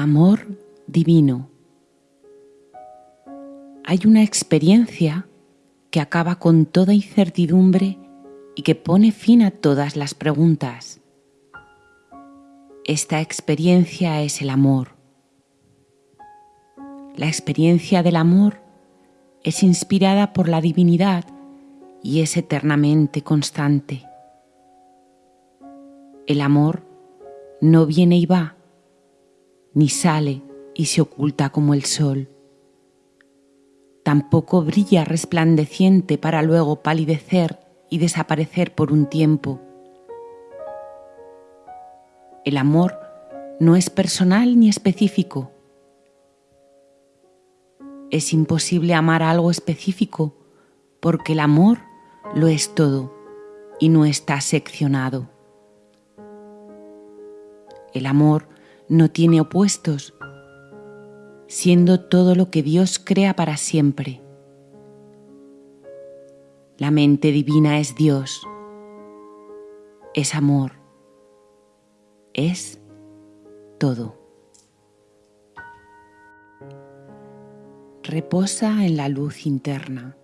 Amor divino. Hay una experiencia que acaba con toda incertidumbre y que pone fin a todas las preguntas. Esta experiencia es el amor. La experiencia del amor es inspirada por la divinidad y es eternamente constante. El amor no viene y va, ni sale y se oculta como el sol. Tampoco brilla resplandeciente para luego palidecer y desaparecer por un tiempo. El amor no es personal ni específico. Es imposible amar algo específico porque el amor lo es todo y no está seccionado. El amor no tiene opuestos, siendo todo lo que Dios crea para siempre. La mente divina es Dios, es amor, es todo. Reposa en la luz interna.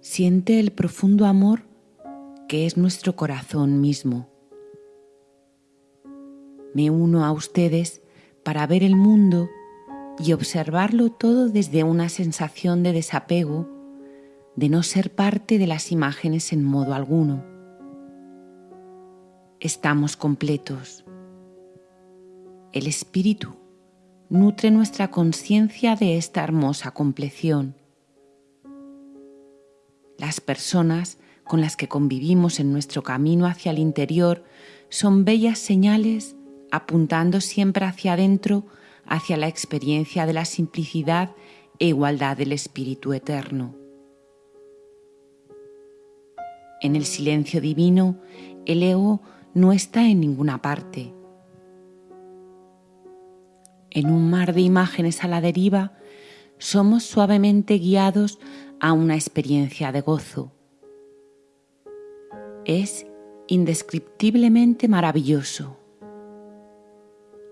Siente el profundo amor que es nuestro corazón mismo me uno a ustedes para ver el mundo y observarlo todo desde una sensación de desapego, de no ser parte de las imágenes en modo alguno. Estamos completos. El espíritu nutre nuestra conciencia de esta hermosa compleción. Las personas con las que convivimos en nuestro camino hacia el interior son bellas señales apuntando siempre hacia adentro, hacia la experiencia de la simplicidad e igualdad del Espíritu Eterno. En el silencio divino, el ego no está en ninguna parte. En un mar de imágenes a la deriva, somos suavemente guiados a una experiencia de gozo. Es indescriptiblemente maravilloso.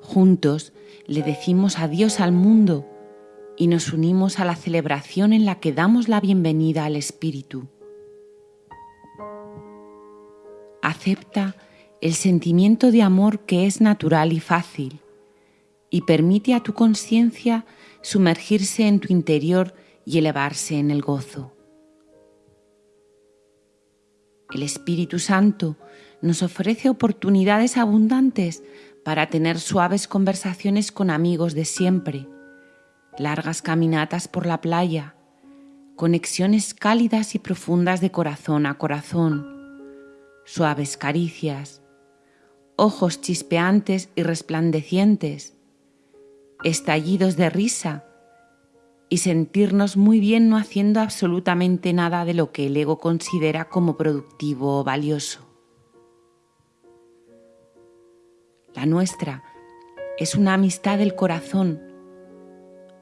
Juntos le decimos adiós al mundo y nos unimos a la celebración en la que damos la bienvenida al Espíritu. Acepta el sentimiento de amor que es natural y fácil y permite a tu conciencia sumergirse en tu interior y elevarse en el gozo. El Espíritu Santo nos ofrece oportunidades abundantes para tener suaves conversaciones con amigos de siempre, largas caminatas por la playa, conexiones cálidas y profundas de corazón a corazón, suaves caricias, ojos chispeantes y resplandecientes, estallidos de risa y sentirnos muy bien no haciendo absolutamente nada de lo que el ego considera como productivo o valioso. La nuestra es una amistad del corazón,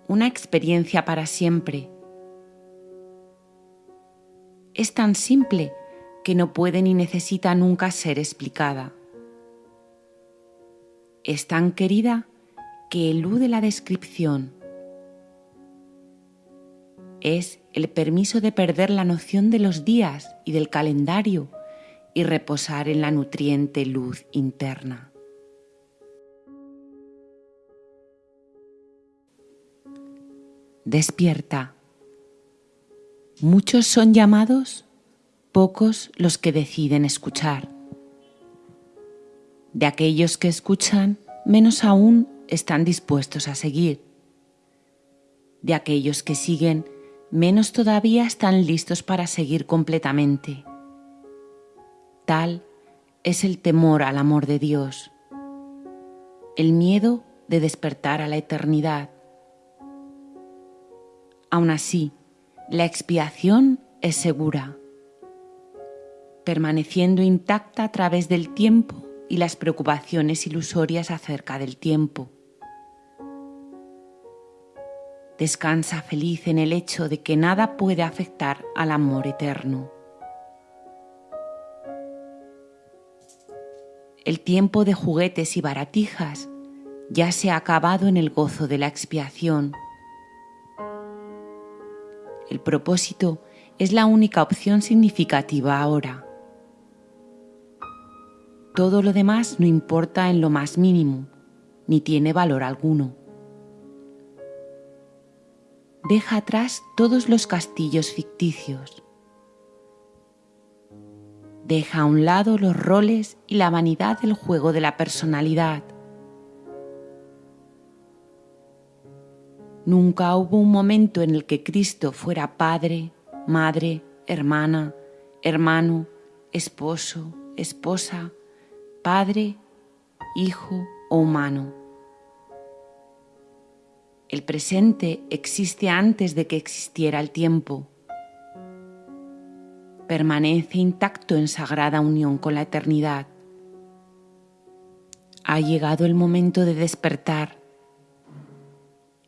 una experiencia para siempre. Es tan simple que no puede ni necesita nunca ser explicada. Es tan querida que elude la descripción. Es el permiso de perder la noción de los días y del calendario y reposar en la nutriente luz interna. Despierta. Muchos son llamados, pocos los que deciden escuchar. De aquellos que escuchan, menos aún están dispuestos a seguir. De aquellos que siguen, menos todavía están listos para seguir completamente. Tal es el temor al amor de Dios, el miedo de despertar a la eternidad, Aún así, la expiación es segura, permaneciendo intacta a través del tiempo y las preocupaciones ilusorias acerca del tiempo. Descansa feliz en el hecho de que nada puede afectar al amor eterno. El tiempo de juguetes y baratijas ya se ha acabado en el gozo de la expiación. El propósito es la única opción significativa ahora. Todo lo demás no importa en lo más mínimo, ni tiene valor alguno. Deja atrás todos los castillos ficticios. Deja a un lado los roles y la vanidad del juego de la personalidad. Nunca hubo un momento en el que Cristo fuera padre, madre, hermana, hermano, esposo, esposa, padre, hijo o humano. El presente existe antes de que existiera el tiempo. Permanece intacto en sagrada unión con la eternidad. Ha llegado el momento de despertar.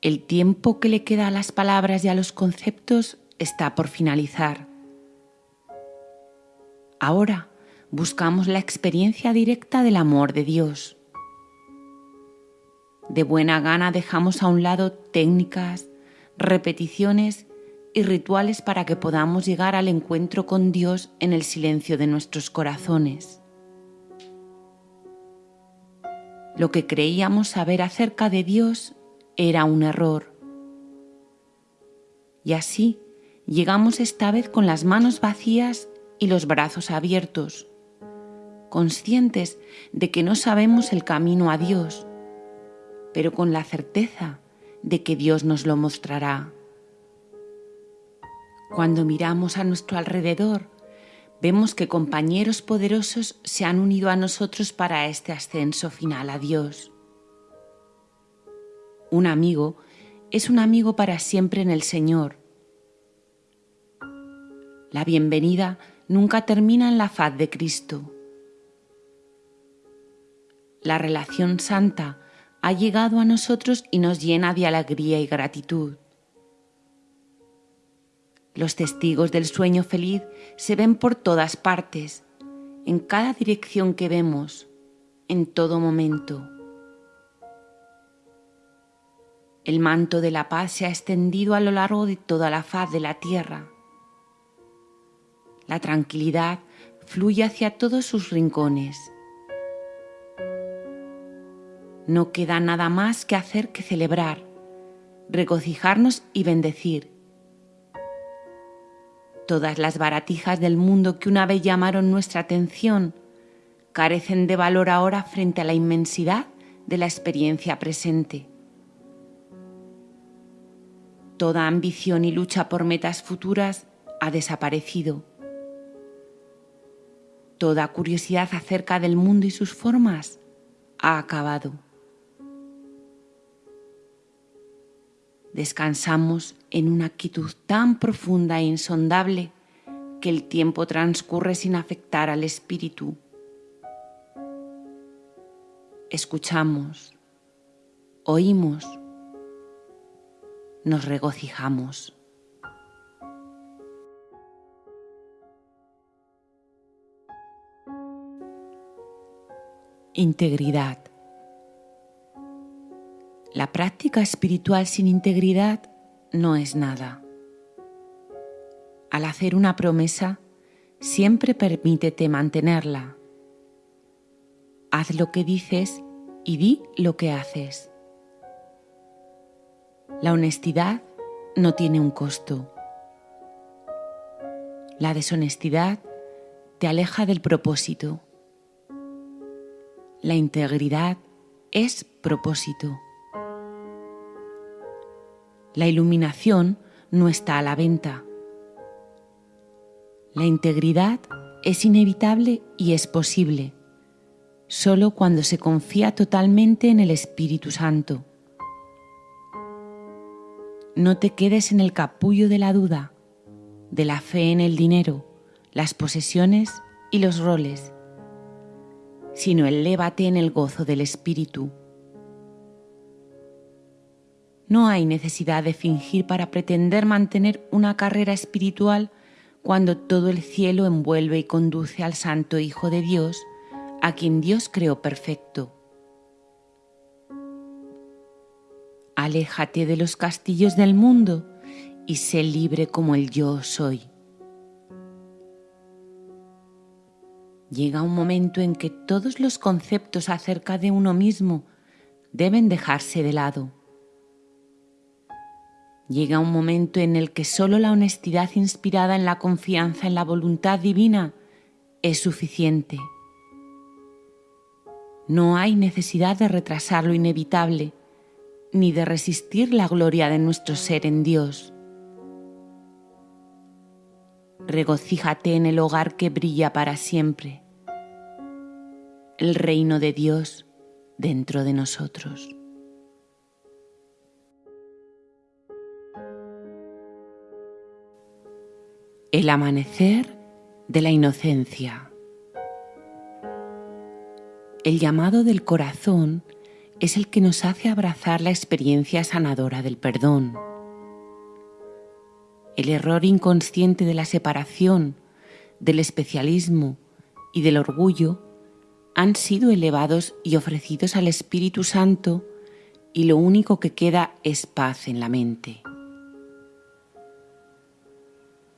El tiempo que le queda a las palabras y a los conceptos está por finalizar. Ahora buscamos la experiencia directa del amor de Dios. De buena gana dejamos a un lado técnicas, repeticiones y rituales para que podamos llegar al encuentro con Dios en el silencio de nuestros corazones. Lo que creíamos saber acerca de Dios era un error. Y así llegamos esta vez con las manos vacías y los brazos abiertos, conscientes de que no sabemos el camino a Dios, pero con la certeza de que Dios nos lo mostrará. Cuando miramos a nuestro alrededor, vemos que compañeros poderosos se han unido a nosotros para este ascenso final a Dios. Un amigo es un amigo para siempre en el Señor. La bienvenida nunca termina en la faz de Cristo. La relación santa ha llegado a nosotros y nos llena de alegría y gratitud. Los testigos del sueño feliz se ven por todas partes, en cada dirección que vemos, en todo momento. El manto de la paz se ha extendido a lo largo de toda la faz de la tierra. La tranquilidad fluye hacia todos sus rincones no queda nada más que hacer que celebrar, regocijarnos y bendecir. Todas las baratijas del mundo que una vez llamaron nuestra atención carecen de valor ahora frente a la inmensidad de la experiencia presente. Toda ambición y lucha por metas futuras ha desaparecido. Toda curiosidad acerca del mundo y sus formas ha acabado. descansamos en una quietud tan profunda e insondable que el tiempo transcurre sin afectar al espíritu. Escuchamos, oímos, nos regocijamos. Integridad. La práctica espiritual sin integridad no es nada. Al hacer una promesa, siempre permítete mantenerla. Haz lo que dices y di lo que haces. La honestidad no tiene un costo. La deshonestidad te aleja del propósito. La integridad es propósito. La iluminación no está a la venta. La integridad es inevitable y es posible, solo cuando se confía totalmente en el Espíritu Santo. No te quedes en el capullo de la duda, de la fe en el dinero, las posesiones y los roles, sino elévate en el gozo del Espíritu no hay necesidad de fingir para pretender mantener una carrera espiritual cuando todo el cielo envuelve y conduce al Santo Hijo de Dios, a quien Dios creó perfecto. Aléjate de los castillos del mundo y sé libre como el yo soy. Llega un momento en que todos los conceptos acerca de uno mismo deben dejarse de lado. Llega un momento en el que solo la honestidad inspirada en la confianza en la voluntad divina es suficiente. No hay necesidad de retrasar lo inevitable, ni de resistir la gloria de nuestro ser en Dios. Regocíjate en el hogar que brilla para siempre, el reino de Dios dentro de nosotros. El amanecer de la inocencia. El llamado del corazón es el que nos hace abrazar la experiencia sanadora del perdón. El error inconsciente de la separación, del especialismo y del orgullo han sido elevados y ofrecidos al Espíritu Santo y lo único que queda es paz en la mente.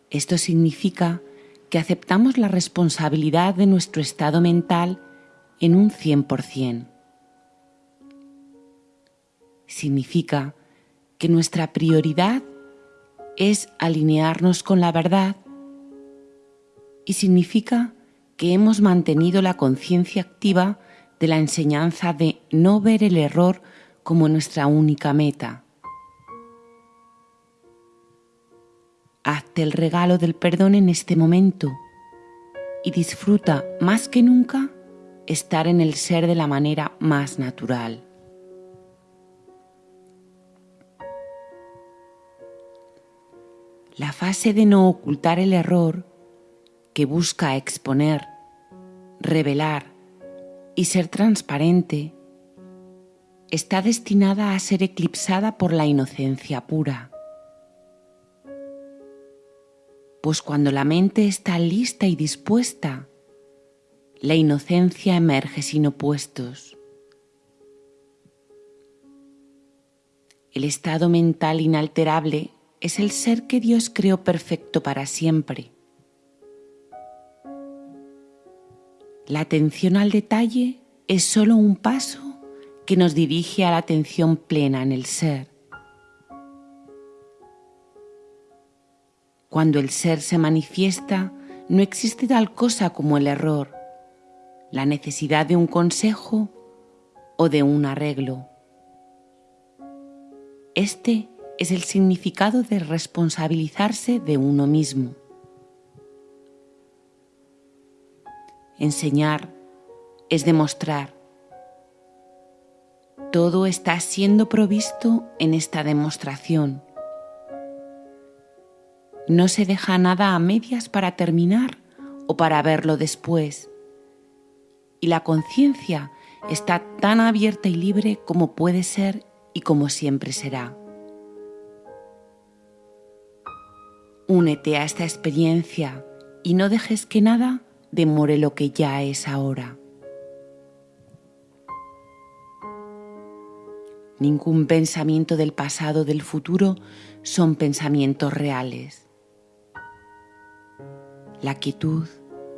Esto significa que aceptamos la responsabilidad de nuestro estado mental en un 100%. Significa que nuestra prioridad es alinearnos con la verdad y significa que hemos mantenido la conciencia activa de la enseñanza de no ver el error como nuestra única meta. Hazte el regalo del perdón en este momento y disfruta más que nunca estar en el ser de la manera más natural. La fase de no ocultar el error que busca exponer, revelar y ser transparente está destinada a ser eclipsada por la inocencia pura. Pues cuando la mente está lista y dispuesta, la inocencia emerge sin opuestos. El estado mental inalterable es el ser que Dios creó perfecto para siempre. La atención al detalle es solo un paso que nos dirige a la atención plena en el ser. Cuando el ser se manifiesta, no existe tal cosa como el error, la necesidad de un consejo o de un arreglo. Este es el significado de responsabilizarse de uno mismo. Enseñar es demostrar. Todo está siendo provisto en esta demostración. No se deja nada a medias para terminar o para verlo después y la conciencia está tan abierta y libre como puede ser y como siempre será. Únete a esta experiencia y no dejes que nada demore lo que ya es ahora. Ningún pensamiento del pasado o del futuro son pensamientos reales. La quietud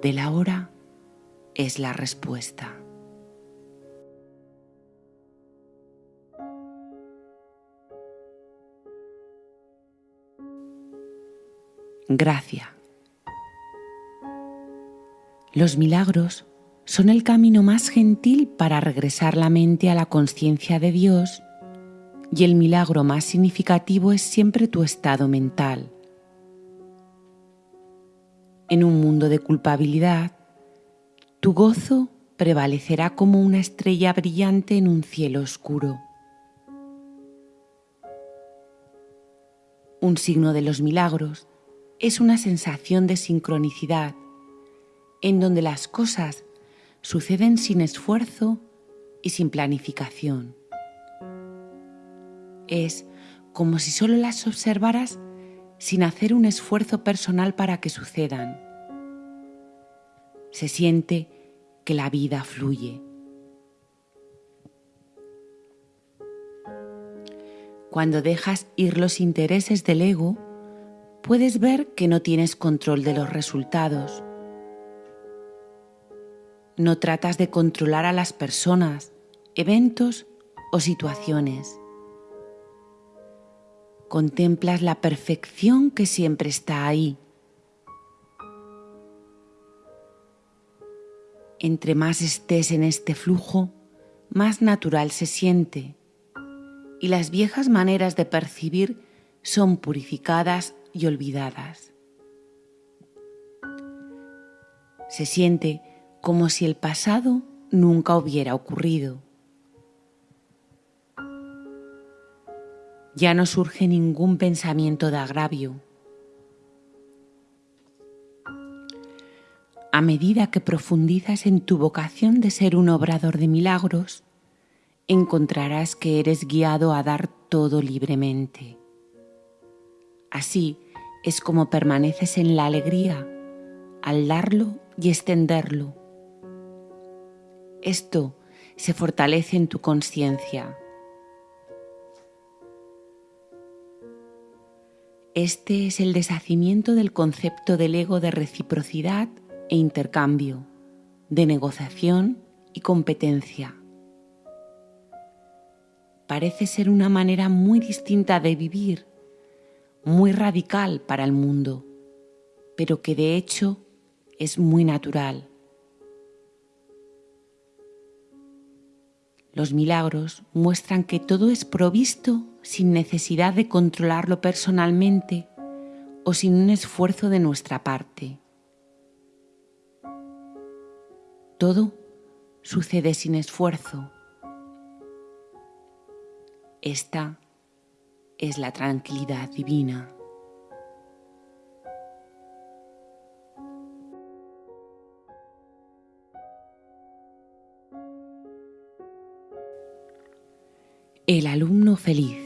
de la hora es la respuesta. Gracia. Los milagros son el camino más gentil para regresar la mente a la conciencia de Dios y el milagro más significativo es siempre tu estado mental. En un mundo de culpabilidad, tu gozo prevalecerá como una estrella brillante en un cielo oscuro. Un signo de los milagros es una sensación de sincronicidad, en donde las cosas suceden sin esfuerzo y sin planificación. Es como si solo las observaras sin hacer un esfuerzo personal para que sucedan. Se siente que la vida fluye. Cuando dejas ir los intereses del ego, puedes ver que no tienes control de los resultados. No tratas de controlar a las personas, eventos o situaciones. Contemplas la perfección que siempre está ahí. Entre más estés en este flujo, más natural se siente y las viejas maneras de percibir son purificadas y olvidadas. Se siente como si el pasado nunca hubiera ocurrido. Ya no surge ningún pensamiento de agravio. A medida que profundizas en tu vocación de ser un obrador de milagros, encontrarás que eres guiado a dar todo libremente. Así es como permaneces en la alegría al darlo y extenderlo. Esto se fortalece en tu conciencia. Este es el deshacimiento del concepto del ego de reciprocidad e intercambio, de negociación y competencia parece ser una manera muy distinta de vivir, muy radical para el mundo, pero que de hecho es muy natural. Los milagros muestran que todo es provisto sin necesidad de controlarlo personalmente o sin un esfuerzo de nuestra parte. Todo sucede sin esfuerzo esta es la tranquilidad divina. El alumno feliz.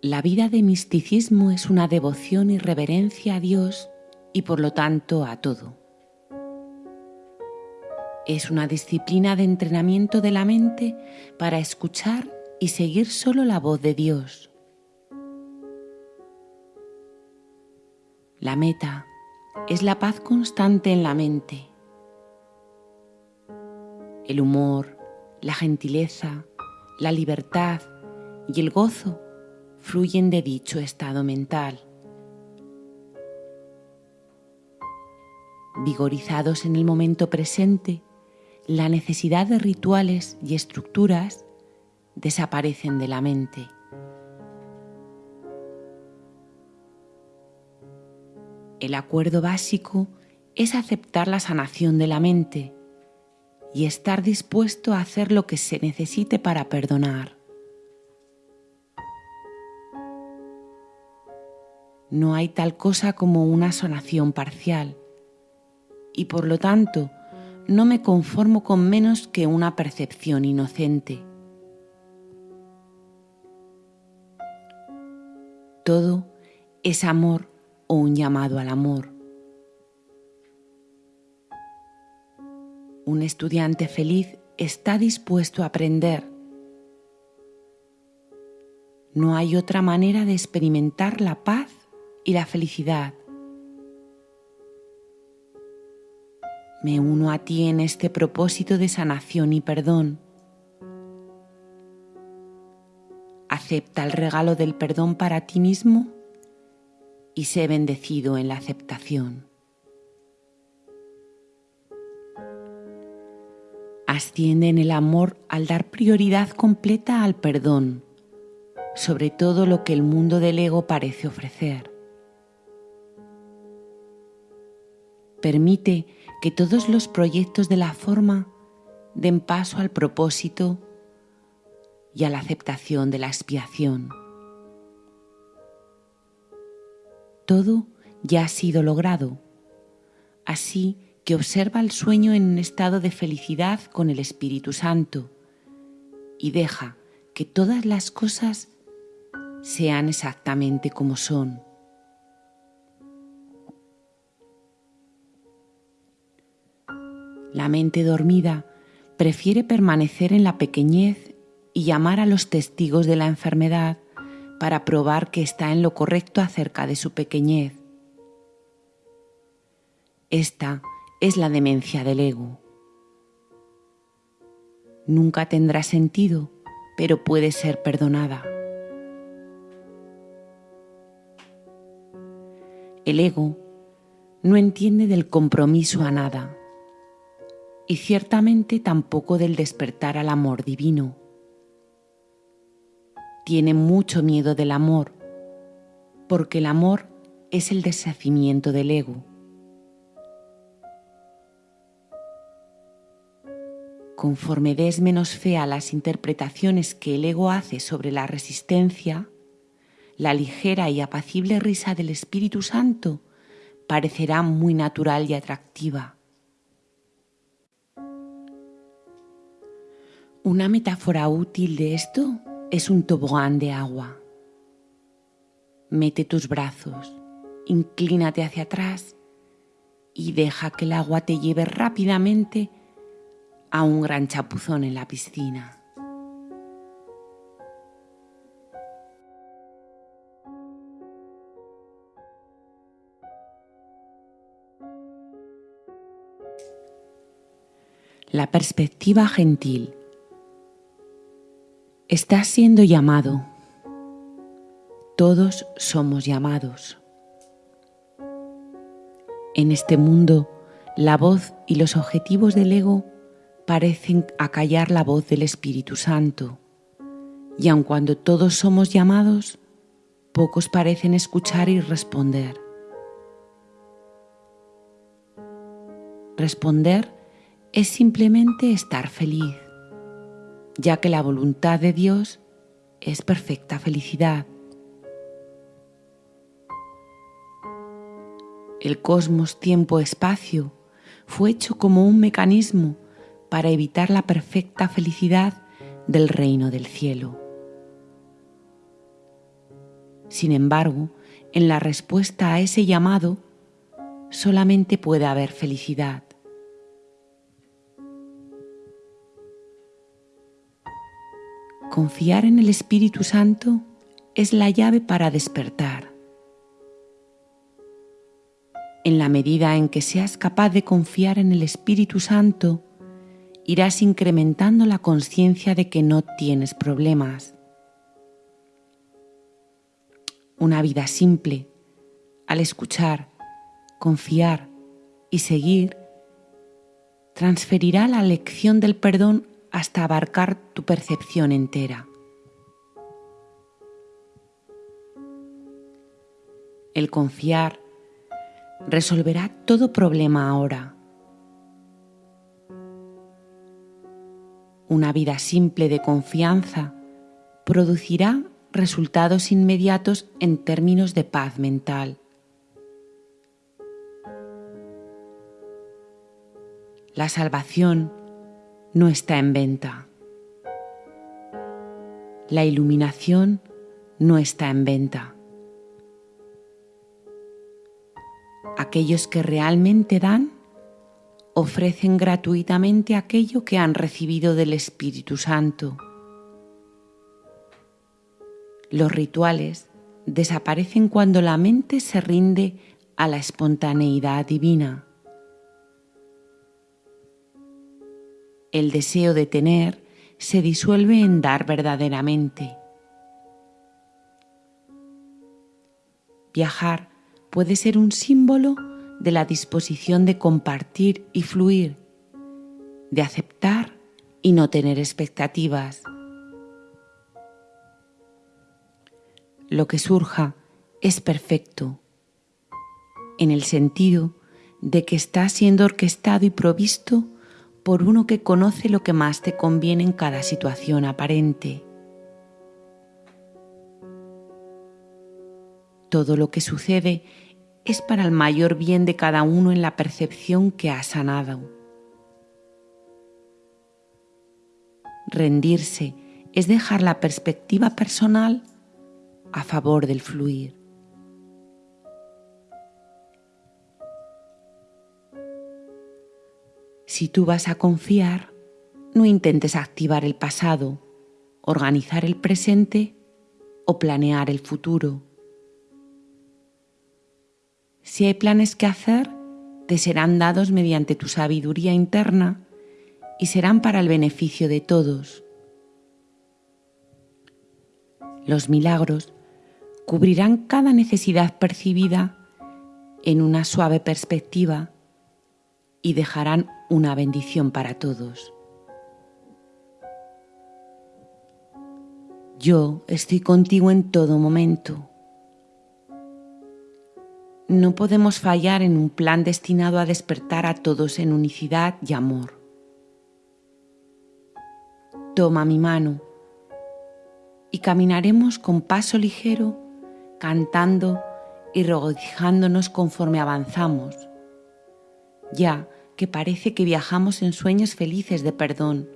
La vida de misticismo es una devoción y reverencia a Dios y por lo tanto a todo. Es una disciplina de entrenamiento de la mente para escuchar y seguir solo la voz de Dios. La meta es la paz constante en la mente. El humor, la gentileza, la libertad y el gozo fluyen de dicho estado mental. Vigorizados en el momento presente, la necesidad de rituales y estructuras desaparecen de la mente. El acuerdo básico es aceptar la sanación de la mente y estar dispuesto a hacer lo que se necesite para perdonar. No hay tal cosa como una sanación parcial y por lo tanto no me conformo con menos que una percepción inocente. Todo es amor o un llamado al amor. Un estudiante feliz está dispuesto a aprender. No hay otra manera de experimentar la paz y la felicidad. Me uno a ti en este propósito de sanación y perdón. Acepta el regalo del perdón para ti mismo y sé bendecido en la aceptación. Asciende en el amor al dar prioridad completa al perdón, sobre todo lo que el mundo del ego parece ofrecer. Permite que todos los proyectos de la forma den paso al propósito y a la aceptación de la expiación. Todo ya ha sido logrado, así que observa el sueño en un estado de felicidad con el Espíritu Santo y deja que todas las cosas sean exactamente como son. La mente dormida prefiere permanecer en la pequeñez y llamar a los testigos de la enfermedad para probar que está en lo correcto acerca de su pequeñez. Esta es la demencia del ego. Nunca tendrá sentido, pero puede ser perdonada. El ego no entiende del compromiso a nada y ciertamente tampoco del despertar al amor divino. Tiene mucho miedo del amor porque el amor es el deshacimiento del ego. Conforme des menos fe a las interpretaciones que el ego hace sobre la resistencia, la ligera y apacible risa del Espíritu Santo parecerá muy natural y atractiva. Una metáfora útil de esto es un tobogán de agua. Mete tus brazos, inclínate hacia atrás y deja que el agua te lleve rápidamente a un gran chapuzón en la piscina. La perspectiva gentil. Estás siendo llamado. Todos somos llamados. En este mundo, la voz y los objetivos del ego parecen acallar la voz del Espíritu Santo. Y aun cuando todos somos llamados, pocos parecen escuchar y responder. Responder es simplemente estar feliz, ya que la voluntad de Dios es perfecta felicidad. El cosmos tiempo-espacio fue hecho como un mecanismo para evitar la perfecta felicidad del reino del cielo. Sin embargo, en la respuesta a ese llamado solamente puede haber felicidad. Confiar en el Espíritu Santo es la llave para despertar. En la medida en que seas capaz de confiar en el Espíritu Santo, irás incrementando la conciencia de que no tienes problemas. Una vida simple, al escuchar, confiar y seguir, transferirá la lección del perdón hasta abarcar tu percepción entera. El confiar resolverá todo problema ahora. Una vida simple de confianza producirá resultados inmediatos en términos de paz mental. La salvación no está en venta. La iluminación no está en venta. Aquellos que realmente dan ofrecen gratuitamente aquello que han recibido del Espíritu Santo. Los rituales desaparecen cuando la mente se rinde a la espontaneidad divina. El deseo de tener se disuelve en dar verdaderamente. Viajar puede ser un símbolo de la disposición de compartir y fluir, de aceptar y no tener expectativas. Lo que surja es perfecto, en el sentido de que está siendo orquestado y provisto por uno que conoce lo que más te conviene en cada situación aparente. Todo lo que sucede es para el mayor bien de cada uno en la percepción que ha sanado. Rendirse es dejar la perspectiva personal a favor del fluir. Si tú vas a confiar, no intentes activar el pasado organizar el presente o planear el futuro. Si hay planes que hacer, te serán dados mediante tu sabiduría interna y serán para el beneficio de todos. Los milagros cubrirán cada necesidad percibida en una suave perspectiva y dejarán una bendición para todos. Yo estoy contigo en todo momento. No podemos fallar en un plan destinado a despertar a todos en unicidad y amor. Toma mi mano y caminaremos con paso ligero, cantando y regocijándonos conforme avanzamos, ya que parece que viajamos en sueños felices de perdón,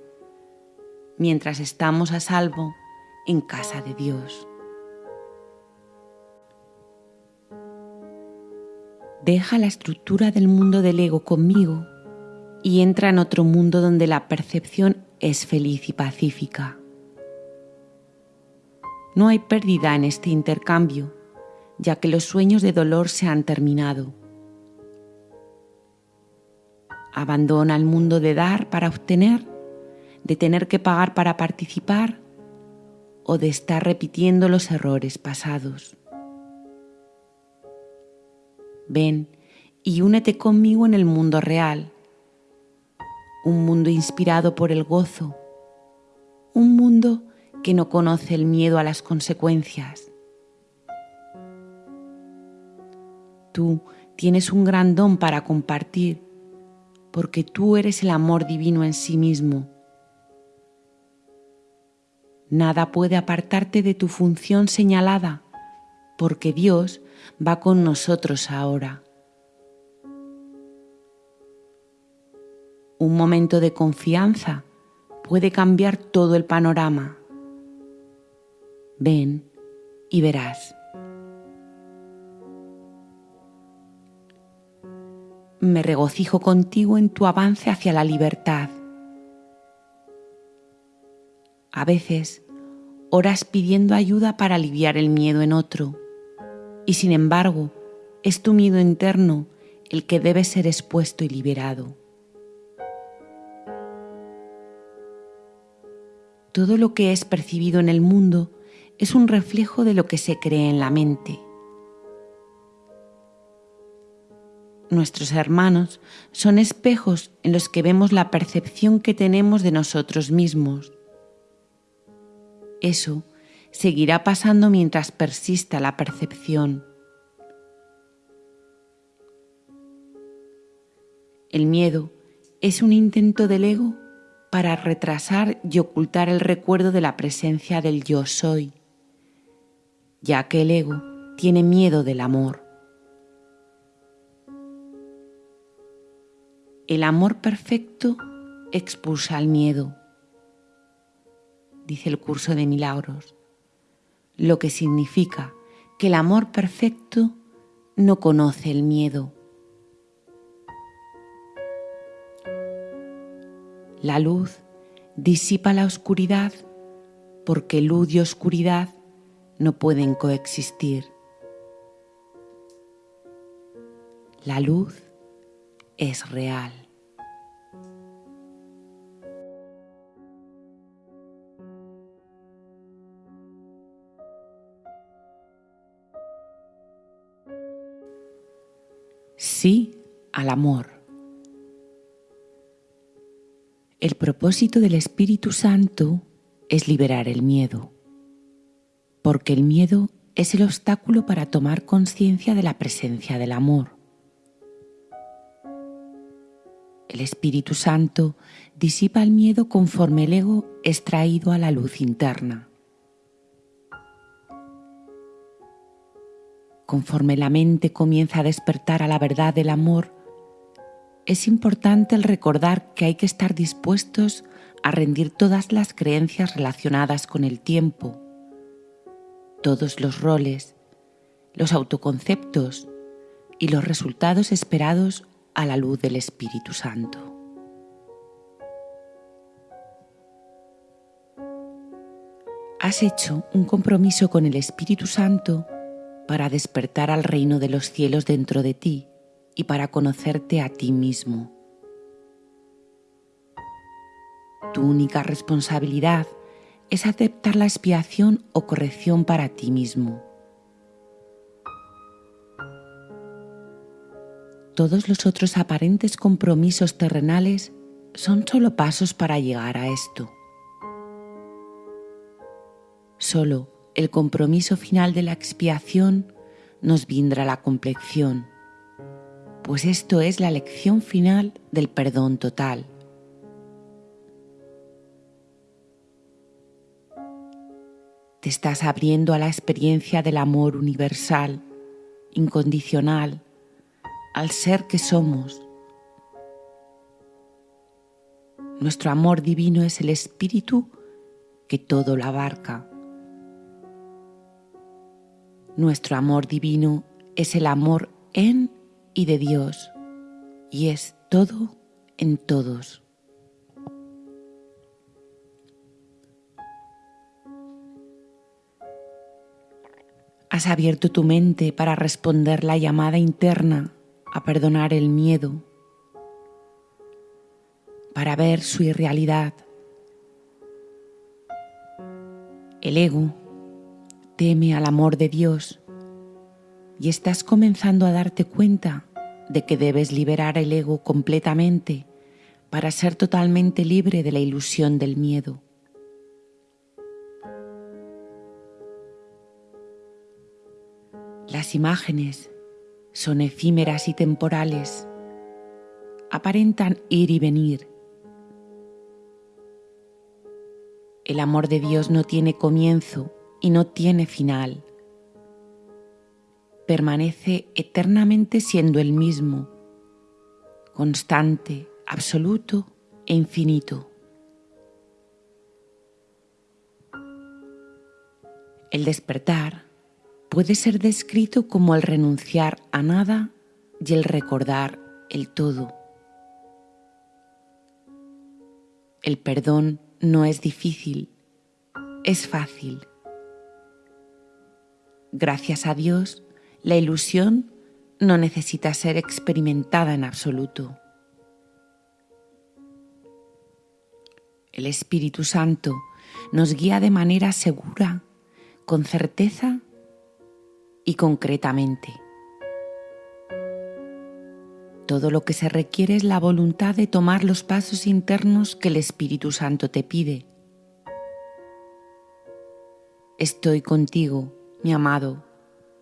mientras estamos a salvo en casa de Dios. Deja la estructura del mundo del ego conmigo y entra en otro mundo donde la percepción es feliz y pacífica. No hay pérdida en este intercambio, ya que los sueños de dolor se han terminado. Abandona el mundo de dar para obtener, de tener que pagar para participar o de estar repitiendo los errores pasados ven y únete conmigo en el mundo real, un mundo inspirado por el gozo, un mundo que no conoce el miedo a las consecuencias. Tú tienes un gran don para compartir, porque tú eres el amor divino en sí mismo. Nada puede apartarte de tu función señalada, porque Dios va con nosotros ahora. Un momento de confianza puede cambiar todo el panorama. Ven y verás. Me regocijo contigo en tu avance hacia la libertad. A veces oras pidiendo ayuda para aliviar el miedo en otro y sin embargo es tu miedo interno el que debe ser expuesto y liberado. Todo lo que es percibido en el mundo es un reflejo de lo que se cree en la mente. Nuestros hermanos son espejos en los que vemos la percepción que tenemos de nosotros mismos. Eso seguirá pasando mientras persista la percepción. El miedo es un intento del ego para retrasar y ocultar el recuerdo de la presencia del yo soy, ya que el ego tiene miedo del amor. El amor perfecto expulsa el miedo, dice el curso de milagros lo que significa que el amor perfecto no conoce el miedo. La luz disipa la oscuridad porque luz y oscuridad no pueden coexistir. La luz es real. Sí al amor. El propósito del Espíritu Santo es liberar el miedo, porque el miedo es el obstáculo para tomar conciencia de la presencia del amor. El Espíritu Santo disipa el miedo conforme el ego es traído a la luz interna. Conforme la mente comienza a despertar a la verdad del amor, es importante el recordar que hay que estar dispuestos a rendir todas las creencias relacionadas con el tiempo, todos los roles, los autoconceptos y los resultados esperados a la luz del Espíritu Santo. has hecho un compromiso con el Espíritu Santo para despertar al reino de los cielos dentro de ti y para conocerte a ti mismo. Tu única responsabilidad es aceptar la expiación o corrección para ti mismo. Todos los otros aparentes compromisos terrenales son solo pasos para llegar a esto. Solo el compromiso final de la expiación nos vindrá la complexión, pues esto es la lección final del perdón total. Te estás abriendo a la experiencia del amor universal, incondicional, al ser que somos. Nuestro amor divino es el espíritu que todo lo abarca. Nuestro amor divino es el amor en y de Dios y es todo en todos. Has abierto tu mente para responder la llamada interna a perdonar el miedo, para ver su irrealidad. El ego teme al amor de Dios y estás comenzando a darte cuenta de que debes liberar el ego completamente para ser totalmente libre de la ilusión del miedo. Las imágenes son efímeras y temporales, aparentan ir y venir. El amor de Dios no tiene comienzo y no tiene final. Permanece eternamente siendo el mismo, constante, absoluto e infinito. El despertar puede ser descrito como el renunciar a nada y el recordar el todo. El perdón no es difícil, es fácil. Gracias a Dios, la ilusión no necesita ser experimentada en absoluto. El Espíritu Santo nos guía de manera segura, con certeza y concretamente. Todo lo que se requiere es la voluntad de tomar los pasos internos que el Espíritu Santo te pide. Estoy contigo, mi amado,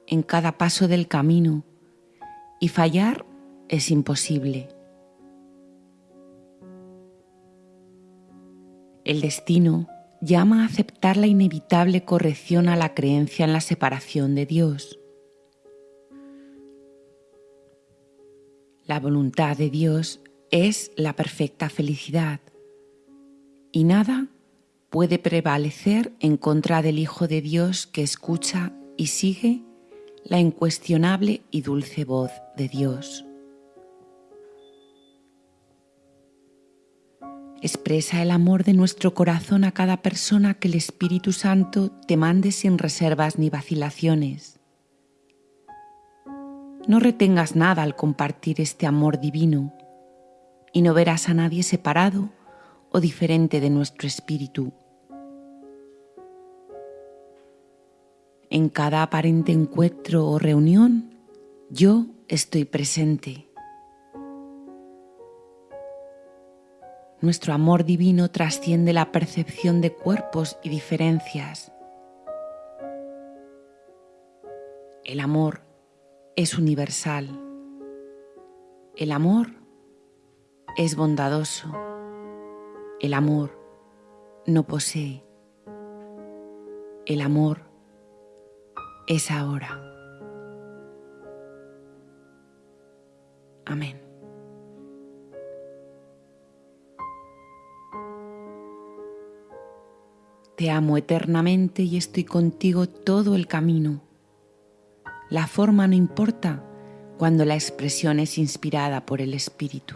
en cada paso del camino y fallar es imposible. El destino llama a aceptar la inevitable corrección a la creencia en la separación de Dios. La voluntad de Dios es la perfecta felicidad y nada puede prevalecer en contra del Hijo de Dios que escucha y sigue la incuestionable y dulce voz de Dios. Expresa el amor de nuestro corazón a cada persona que el Espíritu Santo te mande sin reservas ni vacilaciones. No retengas nada al compartir este amor divino y no verás a nadie separado o diferente de nuestro espíritu. En cada aparente encuentro o reunión, yo estoy presente Nuestro amor divino trasciende la percepción de cuerpos y diferencias. El amor es universal. El amor es bondadoso. El amor no posee. El amor es ahora. Amén. Te amo eternamente y estoy contigo todo el camino. La forma no importa cuando la expresión es inspirada por el Espíritu.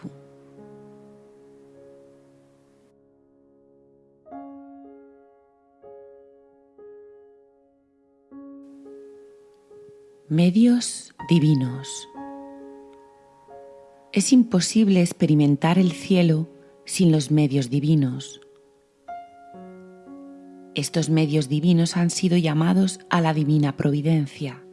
Medios divinos. Es imposible experimentar el cielo sin los medios divinos. Estos medios divinos han sido llamados a la divina providencia.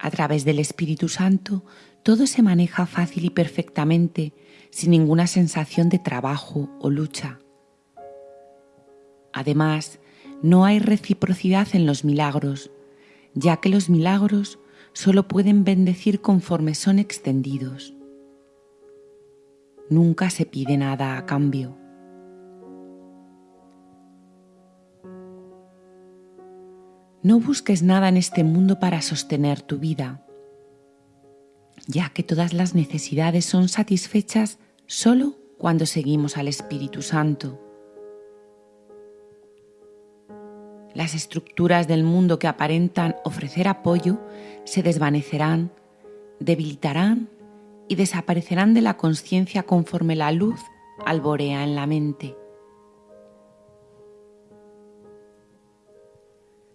A través del Espíritu Santo todo se maneja fácil y perfectamente sin ninguna sensación de trabajo o lucha. Además, no hay reciprocidad en los milagros, ya que los milagros solo pueden bendecir conforme son extendidos. Nunca se pide nada a cambio. No busques nada en este mundo para sostener tu vida, ya que todas las necesidades son satisfechas solo cuando seguimos al Espíritu Santo. Las estructuras del mundo que aparentan ofrecer apoyo se desvanecerán, debilitarán y desaparecerán de la conciencia conforme la luz alborea en la mente.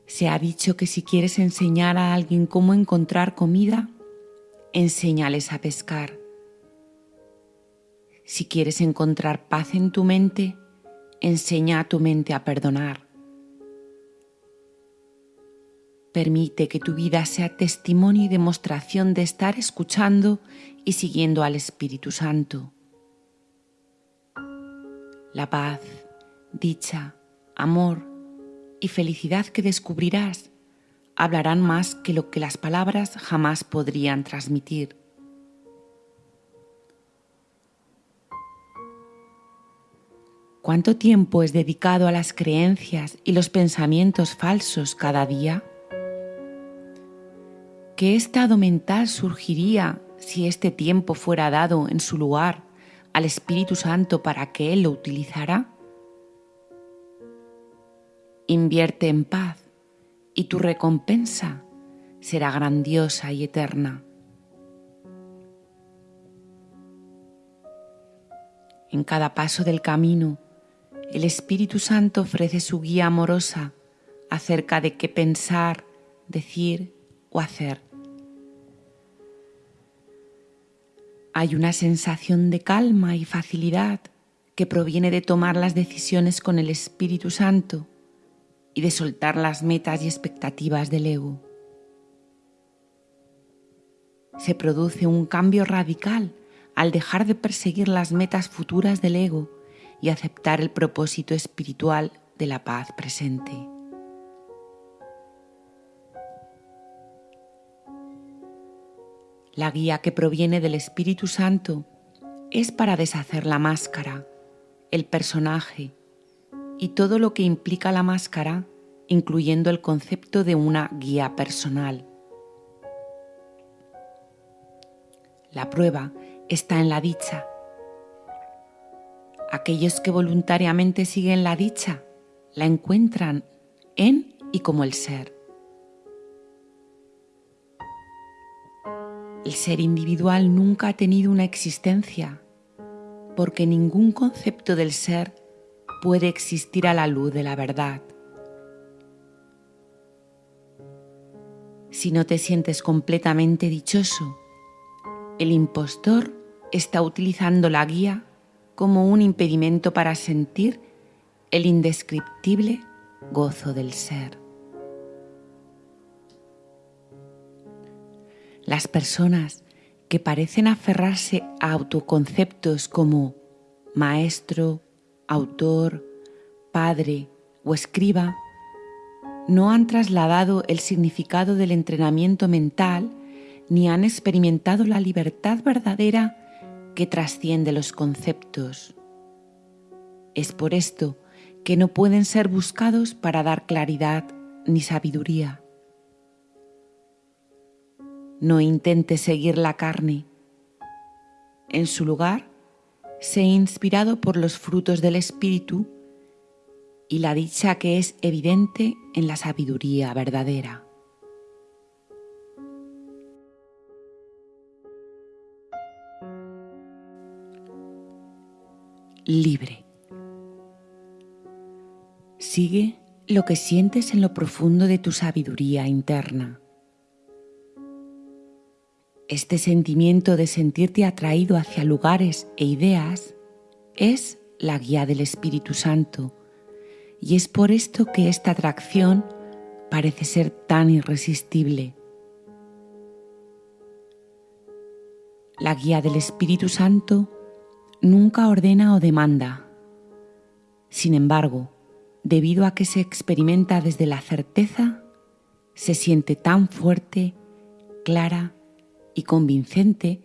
Se ha dicho que si quieres enseñar a alguien cómo encontrar comida, enséñales a pescar. Si quieres encontrar paz en tu mente, enseña a tu mente a perdonar. Permite que tu vida sea testimonio y demostración de estar escuchando y siguiendo al Espíritu Santo. La paz, dicha, amor y felicidad que descubrirás hablarán más que lo que las palabras jamás podrían transmitir. ¿Cuánto tiempo es dedicado a las creencias y los pensamientos falsos cada día? ¿Qué estado mental surgiría si este tiempo fuera dado en su lugar al Espíritu Santo para que Él lo utilizara? Invierte en paz y tu recompensa será grandiosa y eterna. En cada paso del camino, el Espíritu Santo ofrece su guía amorosa acerca de qué pensar, decir o hacer. Hay una sensación de calma y facilidad que proviene de tomar las decisiones con el Espíritu Santo y de soltar las metas y expectativas del ego. Se produce un cambio radical al dejar de perseguir las metas futuras del ego y aceptar el propósito espiritual de la paz presente. La guía que proviene del Espíritu Santo es para deshacer la máscara, el personaje y todo lo que implica la máscara, incluyendo el concepto de una guía personal. La prueba está en la dicha. Aquellos que voluntariamente siguen la dicha la encuentran en y como el ser. El ser individual nunca ha tenido una existencia, porque ningún concepto del ser puede existir a la luz de la verdad. Si no te sientes completamente dichoso, el impostor está utilizando la guía como un impedimento para sentir el indescriptible gozo del ser. Las personas que parecen aferrarse a autoconceptos como maestro, autor, padre o escriba no han trasladado el significado del entrenamiento mental ni han experimentado la libertad verdadera que trasciende los conceptos. Es por esto que no pueden ser buscados para dar claridad ni sabiduría. No intente seguir la carne. En su lugar, sé inspirado por los frutos del Espíritu y la dicha que es evidente en la sabiduría verdadera. Libre. Sigue lo que sientes en lo profundo de tu sabiduría interna. Este sentimiento de sentirte atraído hacia lugares e ideas es la guía del Espíritu Santo y es por esto que esta atracción parece ser tan irresistible. La guía del Espíritu Santo nunca ordena o demanda. Sin embargo, debido a que se experimenta desde la certeza, se siente tan fuerte, clara y convincente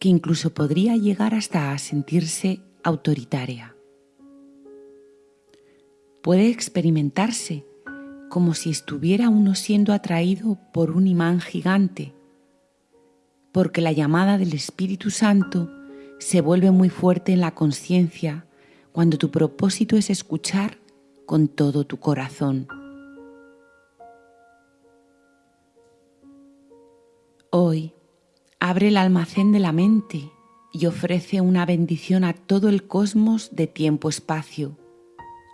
que incluso podría llegar hasta a sentirse autoritaria. Puede experimentarse como si estuviera uno siendo atraído por un imán gigante, porque la llamada del Espíritu Santo se vuelve muy fuerte en la conciencia cuando tu propósito es escuchar con todo tu corazón. Hoy abre el almacén de la mente y ofrece una bendición a todo el cosmos de tiempo-espacio,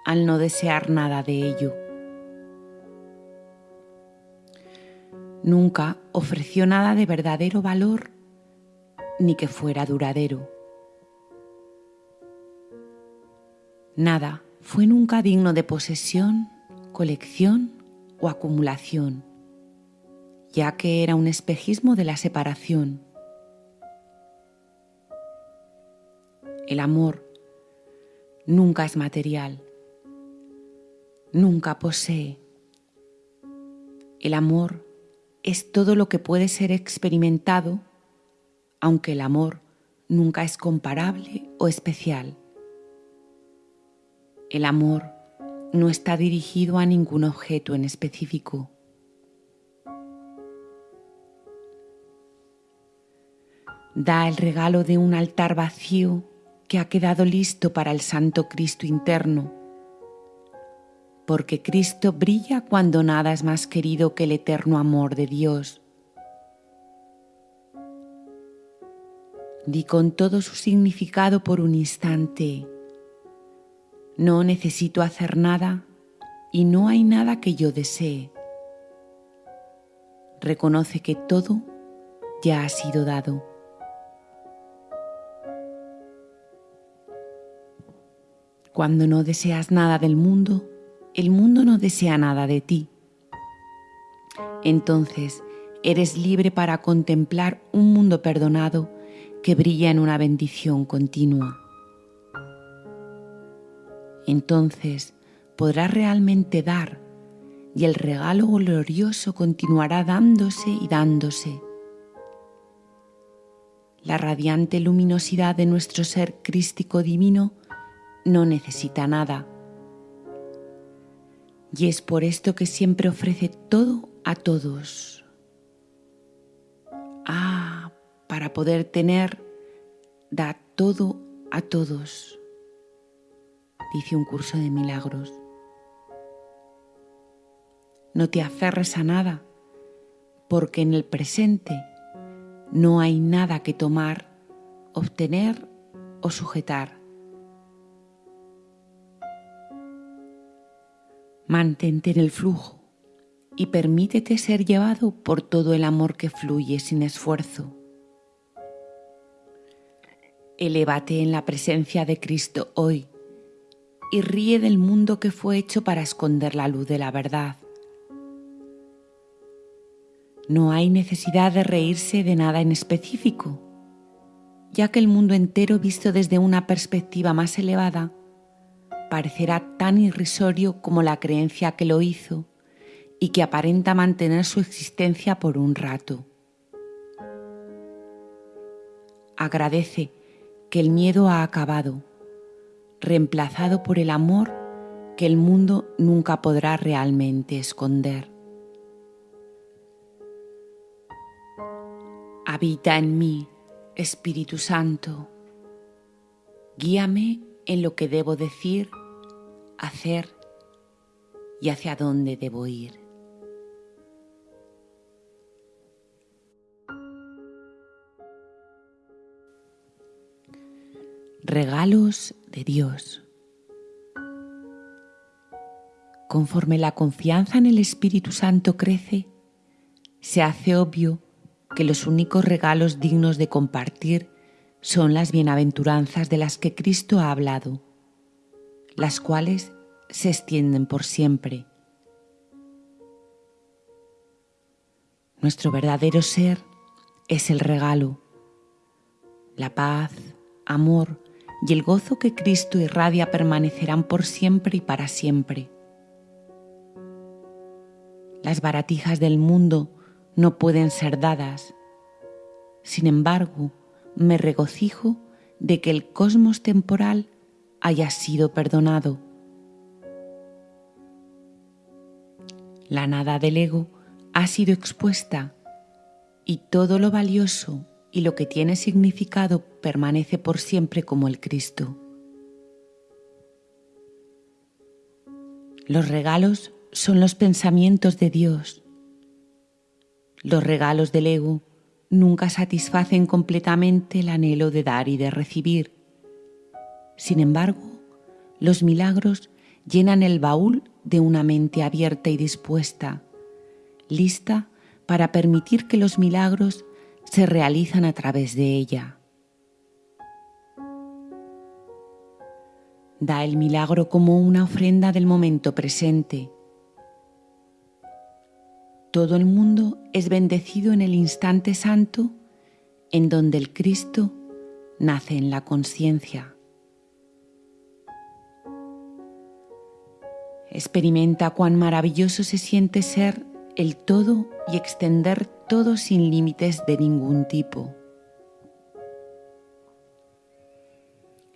al no desear nada de ello. Nunca ofreció nada de verdadero valor ni que fuera duradero. Nada fue nunca digno de posesión, colección o acumulación ya que era un espejismo de la separación. El amor nunca es material, nunca posee. El amor es todo lo que puede ser experimentado, aunque el amor nunca es comparable o especial. El amor no está dirigido a ningún objeto en específico. da el regalo de un altar vacío que ha quedado listo para el Santo Cristo interno, porque Cristo brilla cuando nada es más querido que el eterno amor de Dios. Di con todo su significado por un instante, no necesito hacer nada y no hay nada que yo desee. Reconoce que todo ya ha sido dado. Cuando no deseas nada del mundo, el mundo no desea nada de ti. Entonces eres libre para contemplar un mundo perdonado que brilla en una bendición continua. Entonces podrás realmente dar y el regalo glorioso continuará dándose y dándose. La radiante luminosidad de nuestro ser crístico divino no necesita nada. Y es por esto que siempre ofrece todo a todos. Ah, para poder tener, da todo a todos, dice un curso de milagros. No te aferres a nada, porque en el presente no hay nada que tomar, obtener o sujetar. Mantente en el flujo y permítete ser llevado por todo el amor que fluye sin esfuerzo. Elévate en la presencia de Cristo hoy y ríe del mundo que fue hecho para esconder la luz de la verdad. No hay necesidad de reírse de nada en específico, ya que el mundo entero visto desde una perspectiva más elevada parecerá tan irrisorio como la creencia que lo hizo y que aparenta mantener su existencia por un rato. Agradece que el miedo ha acabado, reemplazado por el amor que el mundo nunca podrá realmente esconder. Habita en mí, Espíritu Santo. Guíame en lo que debo decir, hacer y hacia dónde debo ir. Regalos de Dios. Conforme la confianza en el Espíritu Santo crece, se hace obvio que los únicos regalos dignos de compartir son las bienaventuranzas de las que Cristo ha hablado, las cuales se extienden por siempre. Nuestro verdadero ser es el regalo, la paz, amor y el gozo que Cristo irradia permanecerán por siempre y para siempre. Las baratijas del mundo no pueden ser dadas. Sin embargo, me regocijo de que el cosmos temporal haya sido perdonado. La nada del ego ha sido expuesta y todo lo valioso y lo que tiene significado permanece por siempre como el Cristo. Los regalos son los pensamientos de Dios. Los regalos del ego nunca satisfacen completamente el anhelo de dar y de recibir. Sin embargo, los milagros llenan el baúl de una mente abierta y dispuesta, lista para permitir que los milagros se realizan a través de ella. Da el milagro como una ofrenda del momento presente todo el mundo es bendecido en el instante santo en donde el Cristo nace en la conciencia. Experimenta cuán maravilloso se siente ser el todo y extender todo sin límites de ningún tipo.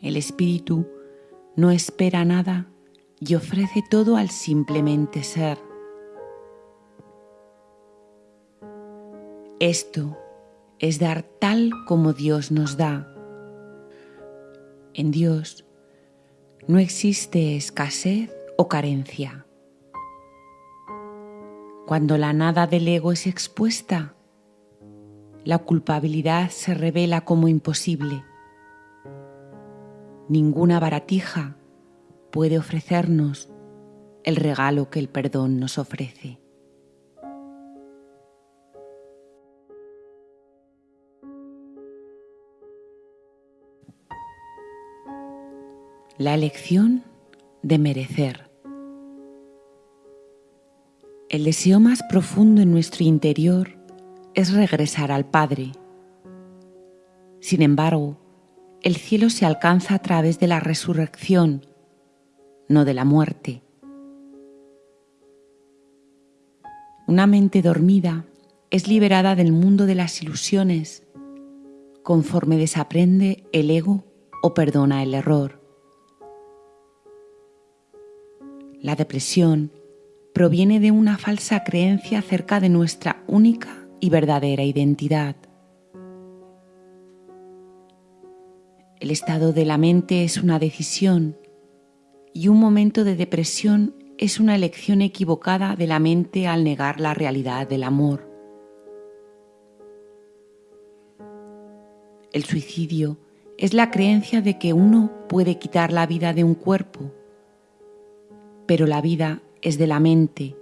El Espíritu no espera nada y ofrece todo al simplemente ser. Esto es dar tal como Dios nos da. En Dios no existe escasez o carencia. Cuando la nada del ego es expuesta, la culpabilidad se revela como imposible. Ninguna baratija puede ofrecernos el regalo que el perdón nos ofrece. La elección de merecer. El deseo más profundo en nuestro interior es regresar al Padre. Sin embargo, el cielo se alcanza a través de la resurrección, no de la muerte. Una mente dormida es liberada del mundo de las ilusiones conforme desaprende el ego o perdona el error. La depresión proviene de una falsa creencia acerca de nuestra única y verdadera identidad. El estado de la mente es una decisión y un momento de depresión es una elección equivocada de la mente al negar la realidad del amor. El suicidio es la creencia de que uno puede quitar la vida de un cuerpo pero la vida es de la mente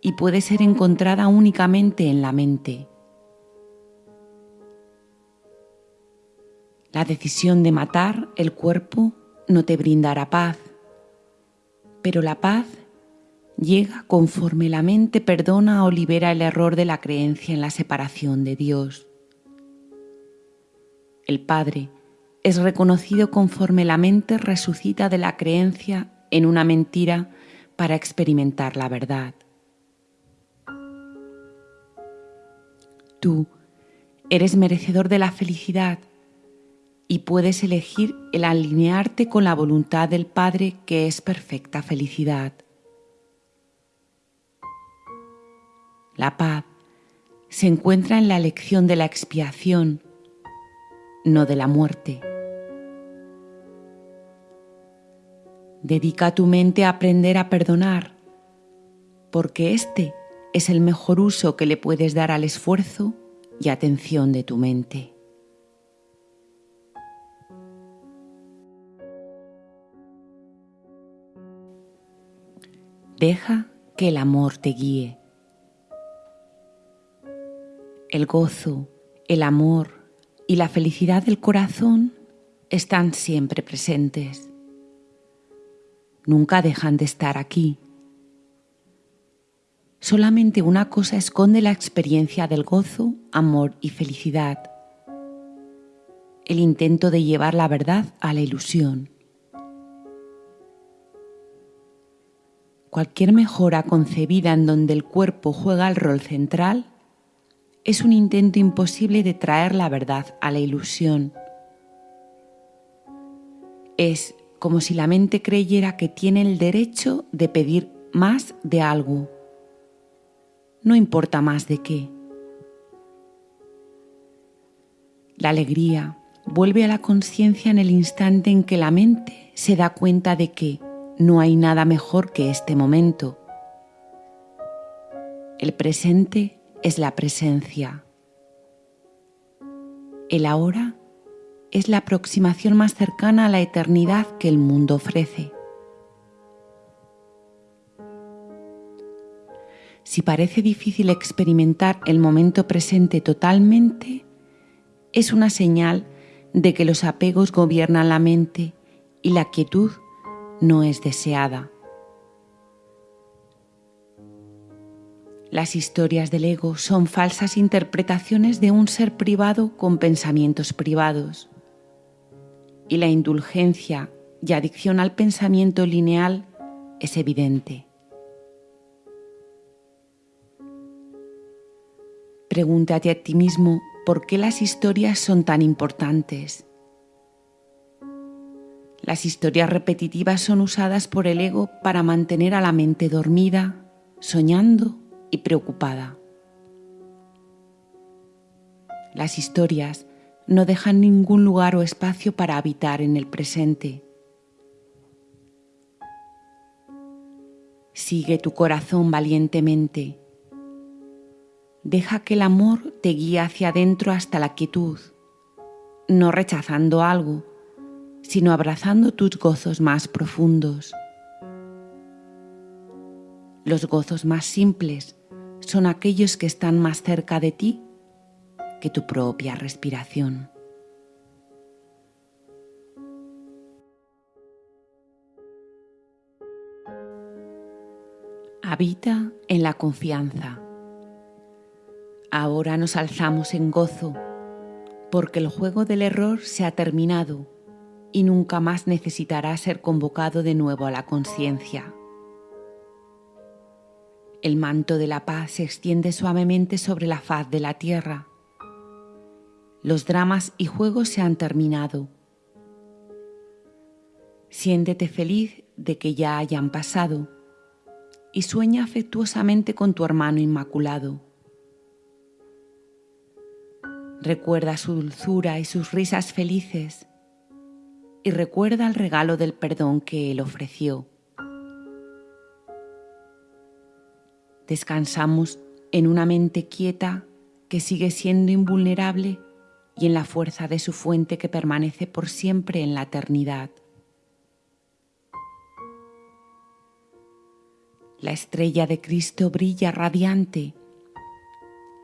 y puede ser encontrada únicamente en la mente. La decisión de matar el cuerpo no te brindará paz, pero la paz llega conforme la mente perdona o libera el error de la creencia en la separación de Dios. El Padre es reconocido conforme la mente resucita de la creencia en una mentira para experimentar la verdad. Tú eres merecedor de la felicidad y puedes elegir el alinearte con la voluntad del Padre que es perfecta felicidad. La paz se encuentra en la elección de la expiación, no de la muerte. Dedica tu mente a aprender a perdonar, porque este es el mejor uso que le puedes dar al esfuerzo y atención de tu mente. Deja que el amor te guíe. El gozo, el amor y la felicidad del corazón están siempre presentes. Nunca dejan de estar aquí. Solamente una cosa esconde la experiencia del gozo, amor y felicidad. El intento de llevar la verdad a la ilusión. Cualquier mejora concebida en donde el cuerpo juega el rol central es un intento imposible de traer la verdad a la ilusión. Es como si la mente creyera que tiene el derecho de pedir más de algo. No importa más de qué. La alegría vuelve a la conciencia en el instante en que la mente se da cuenta de que no hay nada mejor que este momento. El presente es la presencia. El ahora es la aproximación más cercana a la eternidad que el mundo ofrece. Si parece difícil experimentar el momento presente totalmente, es una señal de que los apegos gobiernan la mente y la quietud no es deseada. Las historias del ego son falsas interpretaciones de un ser privado con pensamientos privados. Y la indulgencia y adicción al pensamiento lineal es evidente. Pregúntate a ti mismo por qué las historias son tan importantes. Las historias repetitivas son usadas por el ego para mantener a la mente dormida, soñando y preocupada. Las historias no dejan ningún lugar o espacio para habitar en el presente. Sigue tu corazón valientemente. Deja que el amor te guíe hacia adentro hasta la quietud, no rechazando algo, sino abrazando tus gozos más profundos. Los gozos más simples son aquellos que están más cerca de ti que tu propia respiración. Habita en la confianza. Ahora nos alzamos en gozo, porque el juego del error se ha terminado y nunca más necesitará ser convocado de nuevo a la conciencia. El manto de la paz se extiende suavemente sobre la faz de la tierra. Los dramas y juegos se han terminado. Siéntete feliz de que ya hayan pasado y sueña afectuosamente con tu hermano inmaculado. Recuerda su dulzura y sus risas felices y recuerda el regalo del perdón que él ofreció. descansamos en una mente quieta que sigue siendo invulnerable y en la fuerza de su fuente que permanece por siempre en la eternidad. La estrella de Cristo brilla radiante,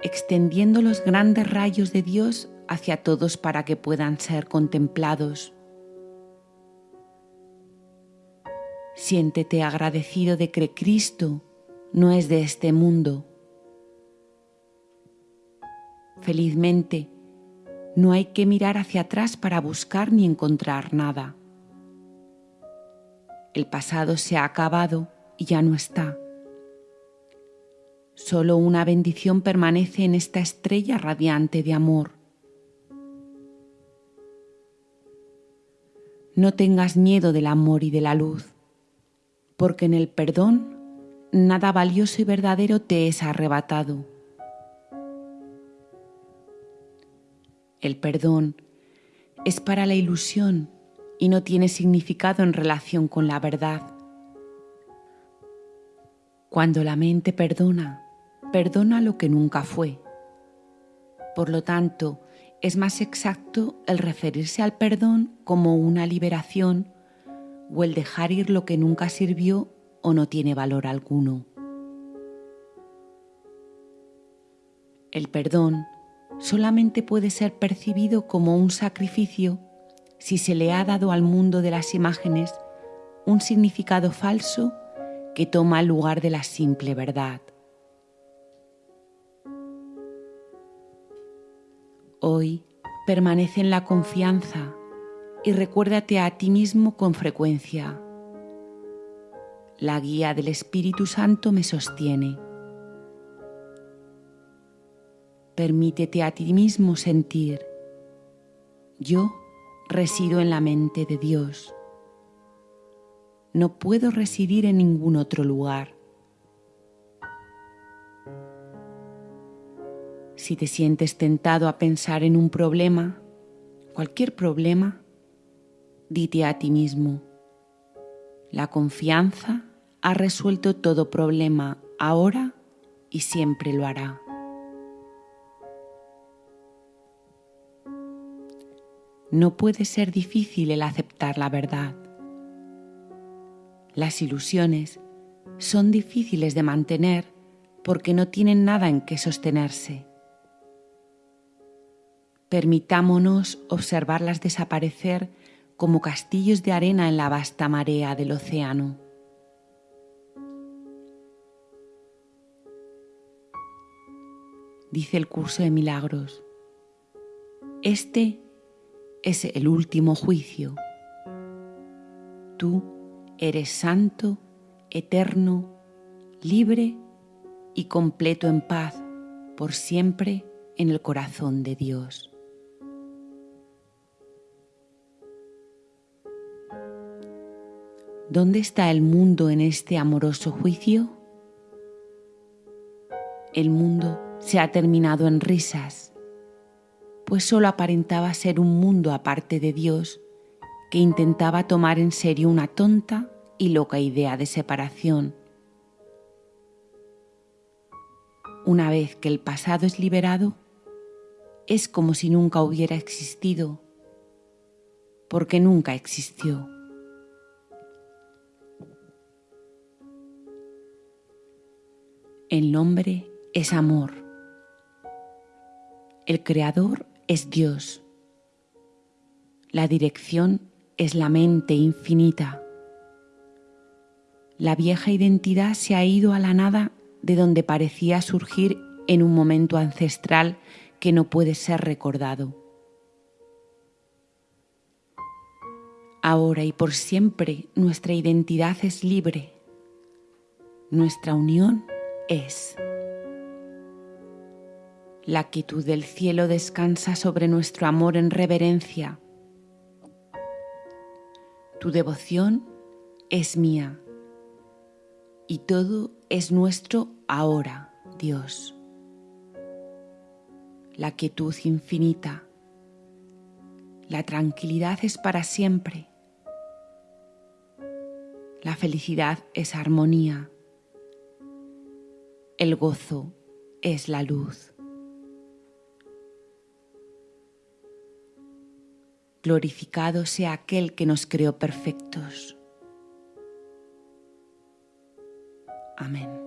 extendiendo los grandes rayos de Dios hacia todos para que puedan ser contemplados. Siéntete agradecido de que Cristo no es de este mundo. Felizmente, no hay que mirar hacia atrás para buscar ni encontrar nada. El pasado se ha acabado y ya no está. Solo una bendición permanece en esta estrella radiante de amor. No tengas miedo del amor y de la luz, porque en el perdón nada valioso y verdadero te es arrebatado. El perdón es para la ilusión y no tiene significado en relación con la verdad. Cuando la mente perdona, perdona lo que nunca fue. Por lo tanto, es más exacto el referirse al perdón como una liberación o el dejar ir lo que nunca sirvió o no tiene valor alguno. El perdón solamente puede ser percibido como un sacrificio si se le ha dado al mundo de las imágenes un significado falso que toma el lugar de la simple verdad. Hoy permanece en la confianza y recuérdate a ti mismo con frecuencia. La guía del Espíritu Santo me sostiene. Permítete a ti mismo sentir. Yo resido en la mente de Dios. No puedo residir en ningún otro lugar. Si te sientes tentado a pensar en un problema, cualquier problema, dite a ti mismo, la confianza ha resuelto todo problema ahora y siempre lo hará. No puede ser difícil el aceptar la verdad. Las ilusiones son difíciles de mantener porque no tienen nada en que sostenerse. Permitámonos observarlas desaparecer como castillos de arena en la vasta marea del océano. Dice el curso de milagros, este es el último juicio. Tú eres santo, eterno, libre y completo en paz por siempre en el corazón de Dios. ¿Dónde está el mundo en este amoroso juicio? El mundo se ha terminado en risas, pues solo aparentaba ser un mundo aparte de Dios que intentaba tomar en serio una tonta y loca idea de separación. Una vez que el pasado es liberado, es como si nunca hubiera existido, porque nunca existió. El nombre es amor. El creador es Dios. La dirección es la mente infinita. La vieja identidad se ha ido a la nada de donde parecía surgir en un momento ancestral que no puede ser recordado. Ahora y por siempre nuestra identidad es libre. Nuestra unión es. La quietud del cielo descansa sobre nuestro amor en reverencia. Tu devoción es mía y todo es nuestro ahora, Dios. La quietud infinita, la tranquilidad es para siempre. La felicidad es armonía el gozo es la luz. Glorificado sea aquel que nos creó perfectos. Amén.